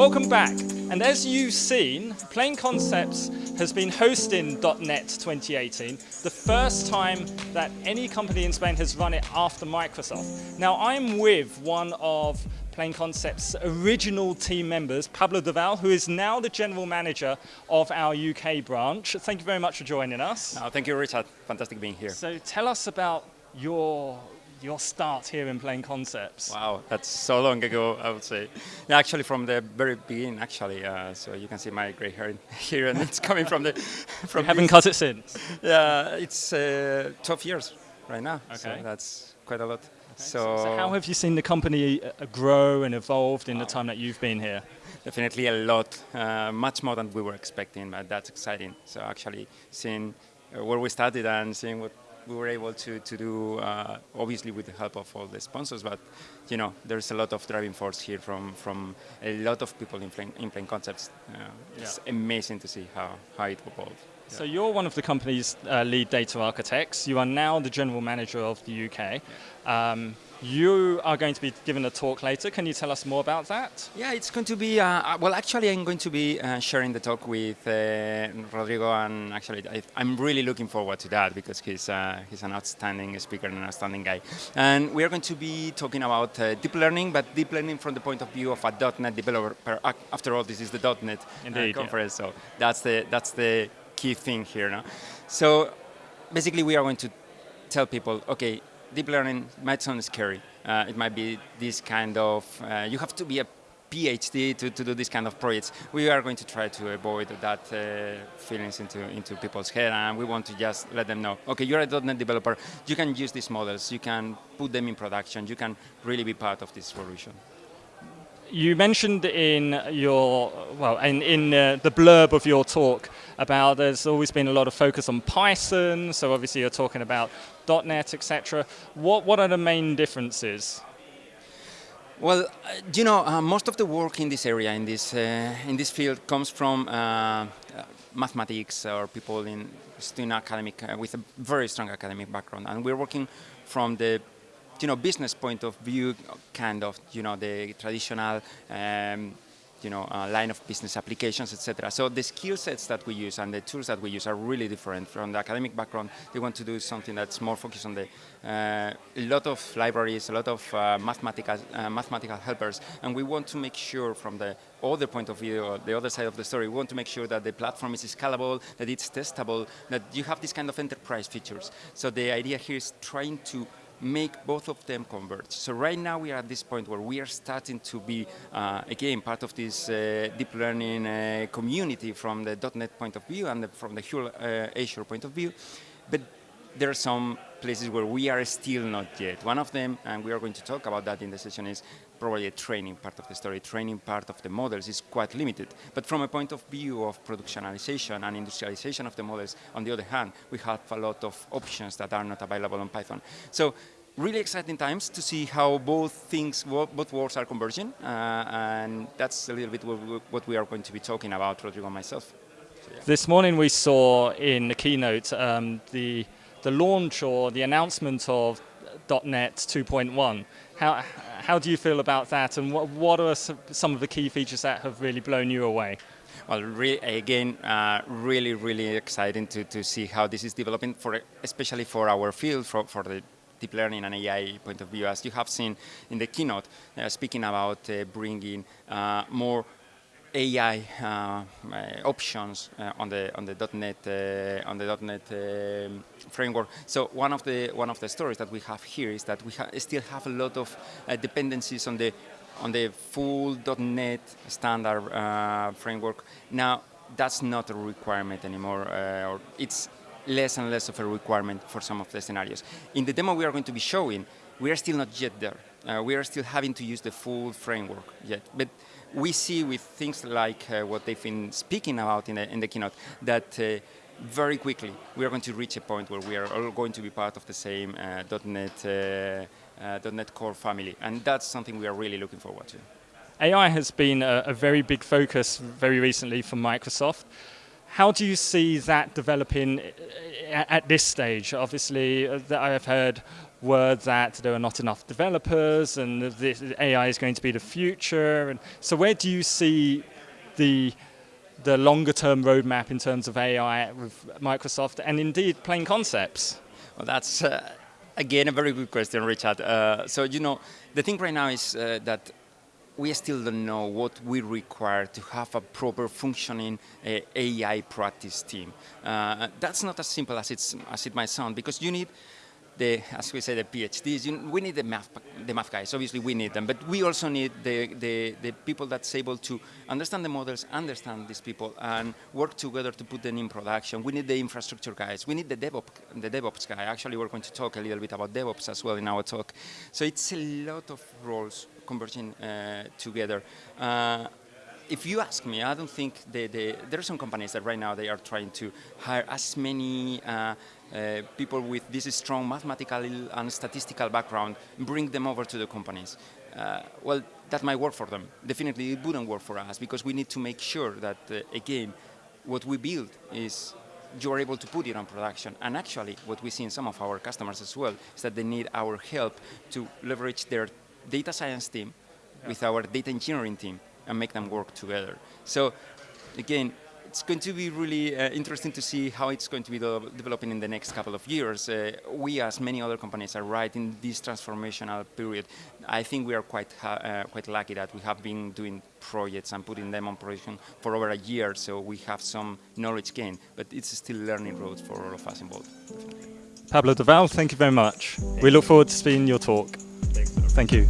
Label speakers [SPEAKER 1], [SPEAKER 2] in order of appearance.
[SPEAKER 1] Welcome back. And as you've seen, Plain Concepts has been hosting .NET 2018, the first time that any company in Spain has run it after Microsoft. Now I'm with one of Plain Concepts' original team members, Pablo Doval, who is now the general manager of our UK branch. Thank you very much for joining us.
[SPEAKER 2] No, thank you, Richard. Fantastic being here.
[SPEAKER 1] So tell us about your your start here in Plain Concepts.
[SPEAKER 2] Wow, that's so long ago, I would say. Yeah, actually, from the very beginning, actually. Uh, so you can see my gray hair here, and it's coming from the.
[SPEAKER 1] From you haven't cut it since.
[SPEAKER 2] Yeah, it's uh, 12 years right now.
[SPEAKER 1] Okay,
[SPEAKER 2] so that's quite a lot.
[SPEAKER 1] So, so, how have you seen the company uh, grow and evolved in the time that you've been here?
[SPEAKER 2] Definitely a lot, uh, much more than we were expecting, but that's exciting. So actually seeing uh, where we started and seeing what we were able to, to do, uh, obviously with the help of all the sponsors, but you know, there's a lot of driving force here from, from a lot of people in Plain, in Plain Concepts. Uh, it's yeah. amazing to see how, how it evolved.
[SPEAKER 1] So you're one of the company's uh, lead data architects. You are now the general manager of the UK. Um, you are going to be giving a talk later. Can you tell us more about that?
[SPEAKER 2] Yeah, it's going to be, uh, uh well, actually, I'm going to be uh, sharing the talk with uh, Rodrigo, and actually, I, am really looking forward to that because he's, uh, he's an outstanding speaker and an outstanding guy. And we are going to be talking about uh, deep learning, but deep learning from the point of view of a .NET developer. After all, this is the .NET
[SPEAKER 1] Indeed,
[SPEAKER 2] conference,
[SPEAKER 1] yeah.
[SPEAKER 2] so that's the, that's the key thing here. No? So basically we are going to tell people, okay, deep learning might sound scary. Uh, it might be this kind of, uh, you have to be a PhD to, to do this kind of projects. We are going to try to avoid that uh, feelings into, into people's head and we want to just let them know, okay, you're a .NET developer, you can use these models, you can put them in production, you can really be part of this solution.
[SPEAKER 1] you mentioned in your, well, in, in uh, the blurb of your talk about there's always been a lot of focus on Python, so obviously you're talking about .NET, etc. What, what are the main differences?
[SPEAKER 2] Well, uh, you know, uh, most of the work in this area, in this, uh, in this field, comes from uh, uh, mathematics or people in student academic, with a very strong academic background. And we're working from the you know, business point of view, kind of, you know, the traditional, um, you know, uh, line of business applications, etc. So the skill sets that we use and the tools that we use are really different from the academic background. They want to do something that's more focused on the uh, lot of libraries, a lot of uh, mathematical uh, mathematical helpers, and we want to make sure from the other point of view, the other side of the story, we want to make sure that the platform is scalable, that it's testable, that you have this kind of enterprise features. So the idea here is trying to make both of them converge. So right now we are at this point where we are starting to be, uh, again, part of this uh, deep learning uh, community from the .NET point of view and the, from the uh, Azure point of view. But there are some places where we are still not yet. One of them, and we are going to talk about that in the session, is probably a training part of the story. Training part of the models is quite limited. But from a point of view of productionalization and industrialization of the models, on the other hand, we have a lot of options that are not available on Python. So really exciting times to see how both things, both worlds are converging, uh, and that's a little bit what we are going to be talking about, Rodrigo and myself.
[SPEAKER 1] So, yeah. This morning we saw in the keynote um, the the launch or the announcement of .NET 2.1. How, how do you feel about that and what, what are some of the key features that have really blown you away?
[SPEAKER 2] Well, re again, uh, really, really exciting to, to see how this is developing, for especially for our field, for, for the deep learning and AI point of view. As you have seen in the keynote, uh, speaking about uh, bringing uh, more AI uh, uh, options uh, on the on the .NET uh, on the .NET um, framework. So one of the one of the stories that we have here is that we ha still have a lot of uh, dependencies on the on the full .NET standard uh, framework. Now that's not a requirement anymore, or it's less and less of a requirement for some of the scenarios. In the demo we are going to be showing, we are still not yet there. we are still having to use the full framework yet, but we see with things like uh, what they've been speaking about in the, in the keynote that uh, very quickly we are going to reach a point where we are all going to be part of the same uh, .NET, uh, uh, .NET Core family, and that's something we are really looking forward to.
[SPEAKER 1] AI has been a, a very big focus very recently for Microsoft. How do you see that developing uh, at this stage? Obviously, I have heard word that there are not enough developers and this AI is going to be the future. And so where do you see the the longer term roadmap in terms of AI with Microsoft and indeed plain concepts?
[SPEAKER 2] Well, that's uh, again a very good question, Richard. Uh, so you know, the thing right now is uh, that we still don't know what we require to have a proper functioning uh, AI practice team. Uh, that's not as simple as, it's, as it might sound because you need the, as we say, the PhDs. You, we need the math, the math guys. Obviously, we need them, but we also need the, the, the people that's able to understand the models, understand these people, and work together to put them in production. We need the infrastructure guys. We need the DevOps, the DevOps guy. Actually, we're going to talk a little bit about DevOps as well in our talk. So it's a lot of roles converging uh, together. Uh, if you ask me, I don't think the, the, there are some companies that right now they are trying to hire as many uh, uh, people with this strong mathematical and statistical background, bring them over to the companies. Uh, well, that might work for them. Definitely it wouldn't work for us because we need to make sure that, uh, again, what we build is you're able to put it on production. And actually, what we see in some of our customers as well is that they need our help to leverage their data science team yeah. with our data engineering team and make them work together. So again, it's going to be really uh, interesting to see how it's going to be de developing in the next couple of years. Uh, we, as many other companies, are right in this transformational period. I think we are quite uh, quite lucky that we have been doing projects and putting them on production for over a year, so we have some knowledge gain, but it's still learning road for all of us involved.
[SPEAKER 1] Pablo Doval, thank you very much. We look forward to seeing your talk. Thank you.